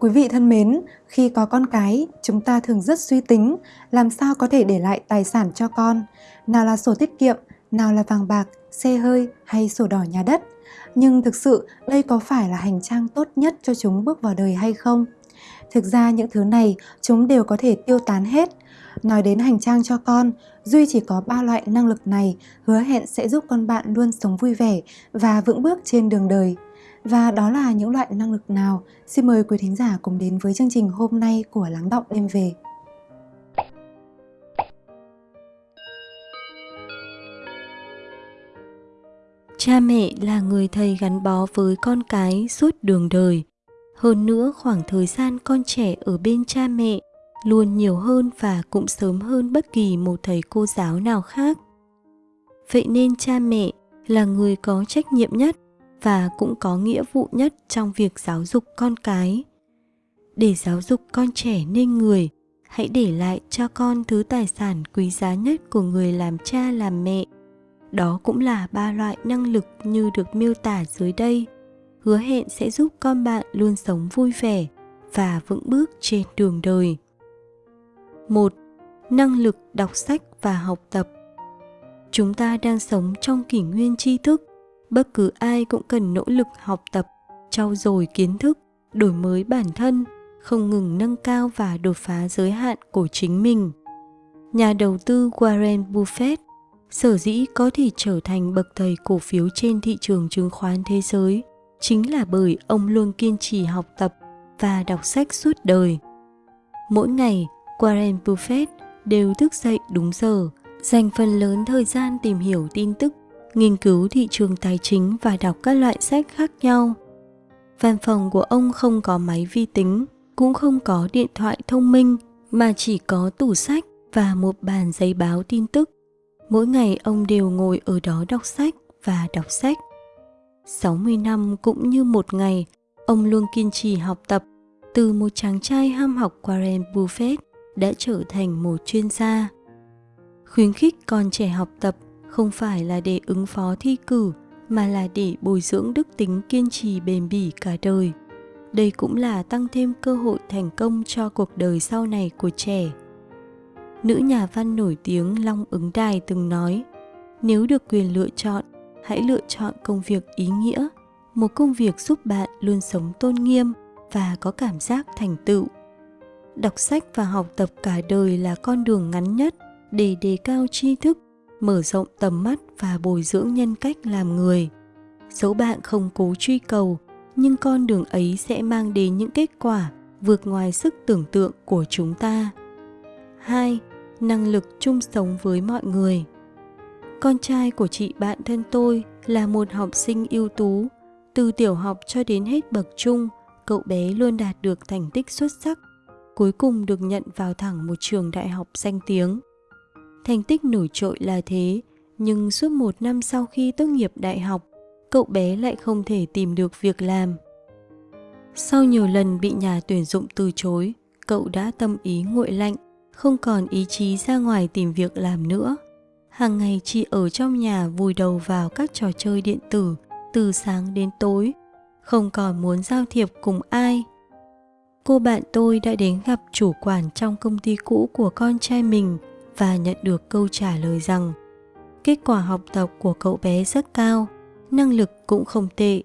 Quý vị thân mến, khi có con cái, chúng ta thường rất suy tính làm sao có thể để lại tài sản cho con, nào là sổ tiết kiệm, nào là vàng bạc, xe hơi hay sổ đỏ nhà đất. Nhưng thực sự đây có phải là hành trang tốt nhất cho chúng bước vào đời hay không? Thực ra những thứ này chúng đều có thể tiêu tán hết. Nói đến hành trang cho con, Duy chỉ có ba loại năng lực này hứa hẹn sẽ giúp con bạn luôn sống vui vẻ và vững bước trên đường đời. Và đó là những loại năng lực nào? Xin mời quý thính giả cùng đến với chương trình hôm nay của Lắng Động Đêm Về. Cha mẹ là người thầy gắn bó với con cái suốt đường đời. Hơn nữa, khoảng thời gian con trẻ ở bên cha mẹ luôn nhiều hơn và cũng sớm hơn bất kỳ một thầy cô giáo nào khác. Vậy nên cha mẹ là người có trách nhiệm nhất và cũng có nghĩa vụ nhất trong việc giáo dục con cái. Để giáo dục con trẻ nên người, hãy để lại cho con thứ tài sản quý giá nhất của người làm cha làm mẹ. Đó cũng là ba loại năng lực như được miêu tả dưới đây. Hứa hẹn sẽ giúp con bạn luôn sống vui vẻ và vững bước trên đường đời. 1. Năng lực đọc sách và học tập. Chúng ta đang sống trong kỷ nguyên tri thức, bất cứ ai cũng cần nỗ lực học tập, trau dồi kiến thức, đổi mới bản thân, không ngừng nâng cao và đột phá giới hạn của chính mình. Nhà đầu tư Warren Buffett sở dĩ có thể trở thành bậc thầy cổ phiếu trên thị trường chứng khoán thế giới chính là bởi ông luôn kiên trì học tập và đọc sách suốt đời. Mỗi ngày, Warren Buffett đều thức dậy đúng giờ, dành phần lớn thời gian tìm hiểu tin tức, nghiên cứu thị trường tài chính và đọc các loại sách khác nhau. Văn phòng của ông không có máy vi tính, cũng không có điện thoại thông minh, mà chỉ có tủ sách và một bàn giấy báo tin tức. Mỗi ngày ông đều ngồi ở đó đọc sách và đọc sách. 60 năm cũng như một ngày, ông luôn kiên trì học tập từ một chàng trai ham học Warren Buffett đã trở thành một chuyên gia. Khuyến khích con trẻ học tập không phải là để ứng phó thi cử mà là để bồi dưỡng đức tính kiên trì bền bỉ cả đời. Đây cũng là tăng thêm cơ hội thành công cho cuộc đời sau này của trẻ. Nữ nhà văn nổi tiếng Long Ứng Đài từng nói, nếu được quyền lựa chọn, hãy lựa chọn công việc ý nghĩa, một công việc giúp bạn luôn sống tôn nghiêm và có cảm giác thành tựu đọc sách và học tập cả đời là con đường ngắn nhất để đề cao tri thức mở rộng tầm mắt và bồi dưỡng nhân cách làm người dẫu bạn không cố truy cầu nhưng con đường ấy sẽ mang đến những kết quả vượt ngoài sức tưởng tượng của chúng ta 2. Năng lực chung sống với mọi người Con trai của chị bạn thân tôi là một học sinh ưu tú. Từ tiểu học cho đến hết bậc trung, cậu bé luôn đạt được thành tích xuất sắc cuối cùng được nhận vào thẳng một trường đại học danh tiếng. Thành tích nổi trội là thế, nhưng suốt một năm sau khi tốt nghiệp đại học, cậu bé lại không thể tìm được việc làm. Sau nhiều lần bị nhà tuyển dụng từ chối, cậu đã tâm ý nguội lạnh, không còn ý chí ra ngoài tìm việc làm nữa. Hàng ngày chỉ ở trong nhà vùi đầu vào các trò chơi điện tử từ sáng đến tối, không còn muốn giao thiệp cùng ai cô bạn tôi đã đến gặp chủ quản trong công ty cũ của con trai mình và nhận được câu trả lời rằng kết quả học tập của cậu bé rất cao, năng lực cũng không tệ,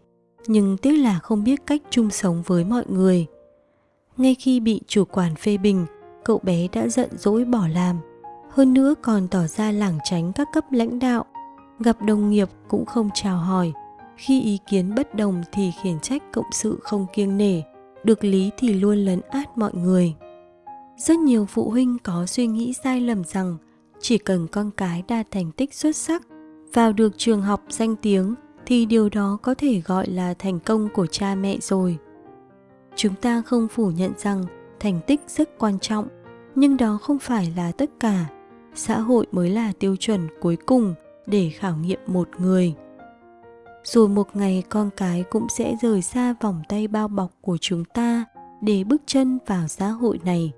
nhưng tiếc là không biết cách chung sống với mọi người. Ngay khi bị chủ quản phê bình, cậu bé đã giận dỗi bỏ làm, hơn nữa còn tỏ ra lảng tránh các cấp lãnh đạo, gặp đồng nghiệp cũng không chào hỏi, khi ý kiến bất đồng thì khiển trách cộng sự không kiêng nể, được lý thì luôn lấn át mọi người rất nhiều phụ huynh có suy nghĩ sai lầm rằng chỉ cần con cái đạt thành tích xuất sắc, vào được trường học danh tiếng thì điều đó có thể gọi là thành công của cha mẹ rồi. Chúng ta không phủ nhận rằng thành tích rất quan trọng, nhưng đó không phải là tất cả. Xã hội mới là tiêu chuẩn cuối cùng để khảo nghiệm một người. Rồi một ngày con cái cũng sẽ rời xa vòng tay bao bọc của chúng ta để bước chân vào xã hội này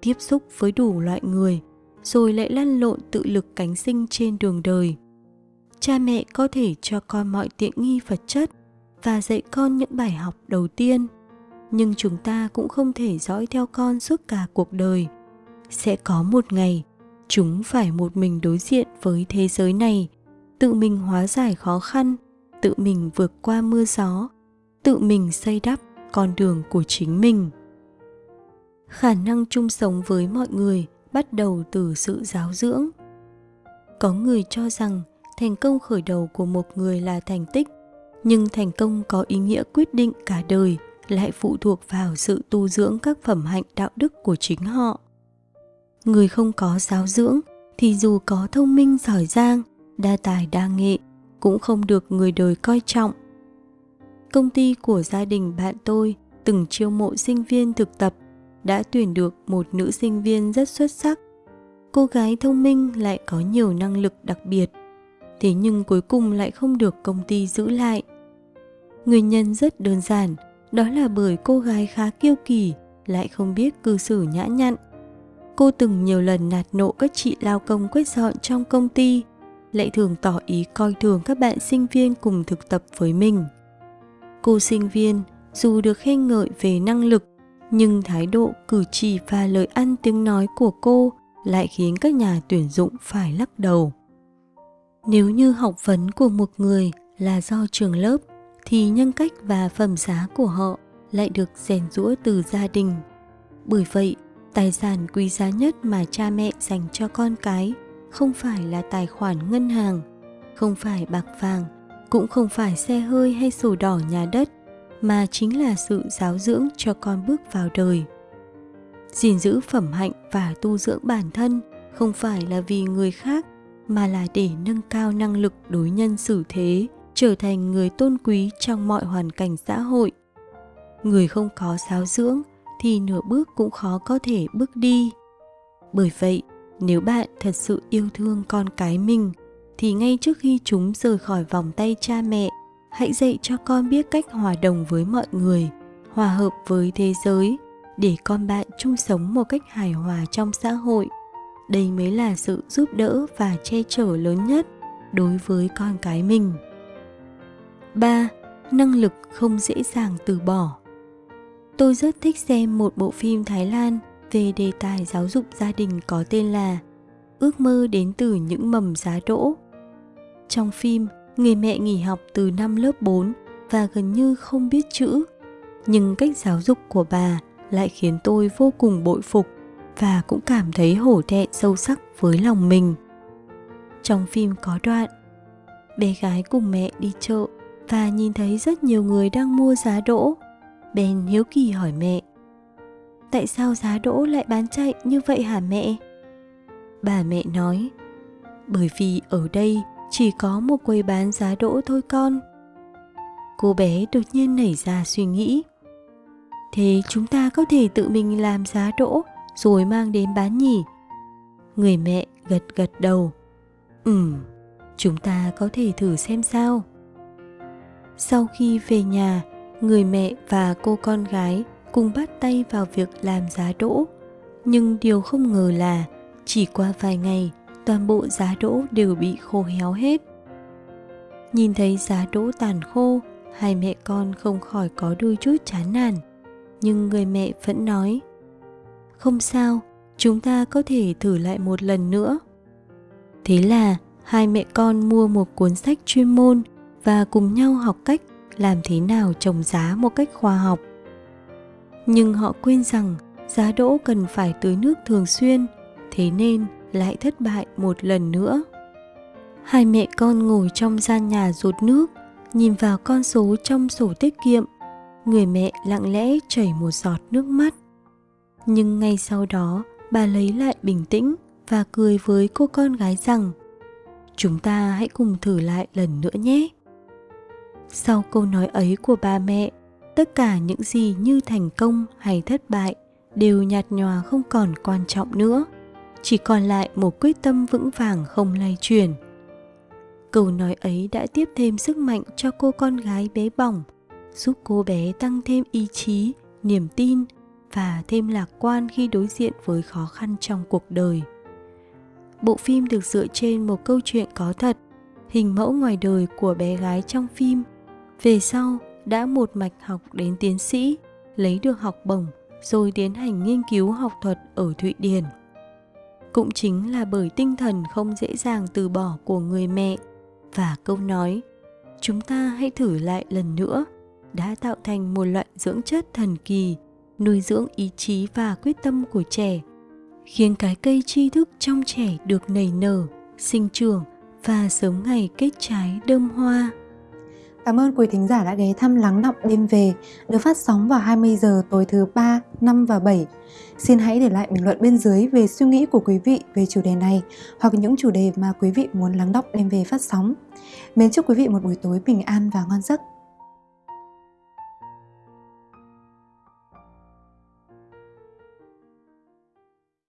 tiếp xúc với đủ loại người, rồi lại lăn lộn tự lực cánh sinh trên đường đời. Cha mẹ có thể cho con mọi tiện nghi vật chất và dạy con những bài học đầu tiên, nhưng chúng ta cũng không thể dõi theo con suốt cả cuộc đời. Sẽ có một ngày, chúng phải một mình đối diện với thế giới này, tự mình hóa giải khó khăn, tự mình vượt qua mưa gió, tự mình xây đắp con đường của chính mình khả năng chung sống với mọi người bắt đầu từ sự giáo dưỡng. Có người cho rằng thành công khởi đầu của một người là thành tích, nhưng thành công có ý nghĩa quyết định cả đời lại phụ thuộc vào sự tu dưỡng các phẩm hạnh đạo đức của chính họ. Người không có giáo dưỡng thì dù có thông minh giỏi giang, đa tài đa nghệ cũng không được người đời coi trọng. Công ty của gia đình bạn tôi từng chiêu mộ sinh viên thực tập đã tuyển được một nữ sinh viên rất xuất sắc. Cô gái thông minh lại có nhiều năng lực đặc biệt, thế nhưng cuối cùng lại không được công ty giữ lại. Nguyên nhân rất đơn giản, đó là bởi cô gái khá kiêu kỳ, lại không biết cư xử nhã nhặn. Cô từng nhiều lần nạt nộ các chị lao công quét dọn trong công ty, lại thường tỏ ý coi thường các bạn sinh viên cùng thực tập với mình. Cô sinh viên, dù được khen ngợi về năng lực nhưng thái độ cử chỉ và lời ăn tiếng nói của cô lại khiến các nhà tuyển dụng phải lắc đầu. Nếu như học vấn của một người là do trường lớp, thì nhân cách và phẩm giá của họ lại được rèn rũa từ gia đình. Bởi vậy, tài sản quý giá nhất mà cha mẹ dành cho con cái không phải là tài khoản ngân hàng, không phải bạc vàng, cũng không phải xe hơi hay sổ đỏ nhà đất mà chính là sự giáo dưỡng cho con bước vào đời. Gìn giữ phẩm hạnh và tu dưỡng bản thân không phải là vì người khác, mà là để nâng cao năng lực đối nhân xử thế, trở thành người tôn quý trong mọi hoàn cảnh xã hội. Người không có giáo dưỡng thì nửa bước cũng khó có thể bước đi. Bởi vậy, nếu bạn thật sự yêu thương con cái mình, thì ngay trước khi chúng rời khỏi vòng tay cha mẹ hãy dạy cho con biết cách hòa đồng với mọi người hòa hợp với thế giới để con bạn chung sống một cách hài hòa trong xã hội đây mới là sự giúp đỡ và che chở lớn nhất đối với con cái mình 3. Năng lực không dễ dàng từ bỏ Tôi rất thích xem một bộ phim Thái Lan về đề tài giáo dục gia đình có tên là Ước mơ đến từ những mầm giá đỗ. Trong phim, người mẹ nghỉ học từ năm lớp 4 và gần như không biết chữ. Nhưng cách giáo dục của bà lại khiến tôi vô cùng bội phục và cũng cảm thấy hổ thẹn sâu sắc với lòng mình. Trong phim có đoạn, bé gái cùng mẹ đi chợ và nhìn thấy rất nhiều người đang mua giá đỗ. Bèn hiếu kỳ hỏi mẹ, tại sao giá đỗ lại bán chạy như vậy hả mẹ? Bà mẹ nói, bởi vì ở đây chỉ có một quầy bán giá đỗ thôi con. Cô bé đột nhiên nảy ra suy nghĩ. Thế chúng ta có thể tự mình làm giá đỗ rồi mang đến bán nhỉ? Người mẹ gật gật đầu. Ừm, chúng ta có thể thử xem sao. Sau khi về nhà, người mẹ và cô con gái cùng bắt tay vào việc làm giá đỗ. Nhưng điều không ngờ là chỉ qua vài ngày, toàn bộ giá đỗ đều bị khô héo hết. Nhìn thấy giá đỗ tàn khô, hai mẹ con không khỏi có đôi chút chán nản. Nhưng người mẹ vẫn nói, không sao, chúng ta có thể thử lại một lần nữa. Thế là hai mẹ con mua một cuốn sách chuyên môn và cùng nhau học cách làm thế nào trồng giá một cách khoa học. Nhưng họ quên rằng giá đỗ cần phải tưới nước thường xuyên, thế nên lại thất bại một lần nữa. Hai mẹ con ngồi trong gian nhà rụt nước, nhìn vào con số trong sổ tiết kiệm. Người mẹ lặng lẽ chảy một giọt nước mắt. Nhưng ngay sau đó, bà lấy lại bình tĩnh và cười với cô con gái rằng Chúng ta hãy cùng thử lại lần nữa nhé. Sau câu nói ấy của ba mẹ, tất cả những gì như thành công hay thất bại đều nhạt nhòa không còn quan trọng nữa chỉ còn lại một quyết tâm vững vàng không lay chuyển. Câu nói ấy đã tiếp thêm sức mạnh cho cô con gái bé bỏng, giúp cô bé tăng thêm ý chí, niềm tin và thêm lạc quan khi đối diện với khó khăn trong cuộc đời. Bộ phim được dựa trên một câu chuyện có thật, hình mẫu ngoài đời của bé gái trong phim. Về sau, đã một mạch học đến tiến sĩ, lấy được học bổng, rồi tiến hành nghiên cứu học thuật ở Thụy Điển. Cũng chính là bởi tinh thần không dễ dàng từ bỏ của người mẹ. Và câu nói, chúng ta hãy thử lại lần nữa, đã tạo thành một loại dưỡng chất thần kỳ, nuôi dưỡng ý chí và quyết tâm của trẻ, khiến cái cây tri thức trong trẻ được nảy nở, sinh trưởng và sớm ngày kết trái đơm hoa. Cảm ơn quý thính giả đã ghé thăm Lắng Động Đêm Về, được phát sóng vào 20 giờ tối thứ 3, 5 và 7. Xin hãy để lại bình luận bên dưới về suy nghĩ của quý vị về chủ đề này hoặc những chủ đề mà quý vị muốn Lắng Động Đêm Về phát sóng. Mến chúc quý vị một buổi tối bình an và ngon giấc.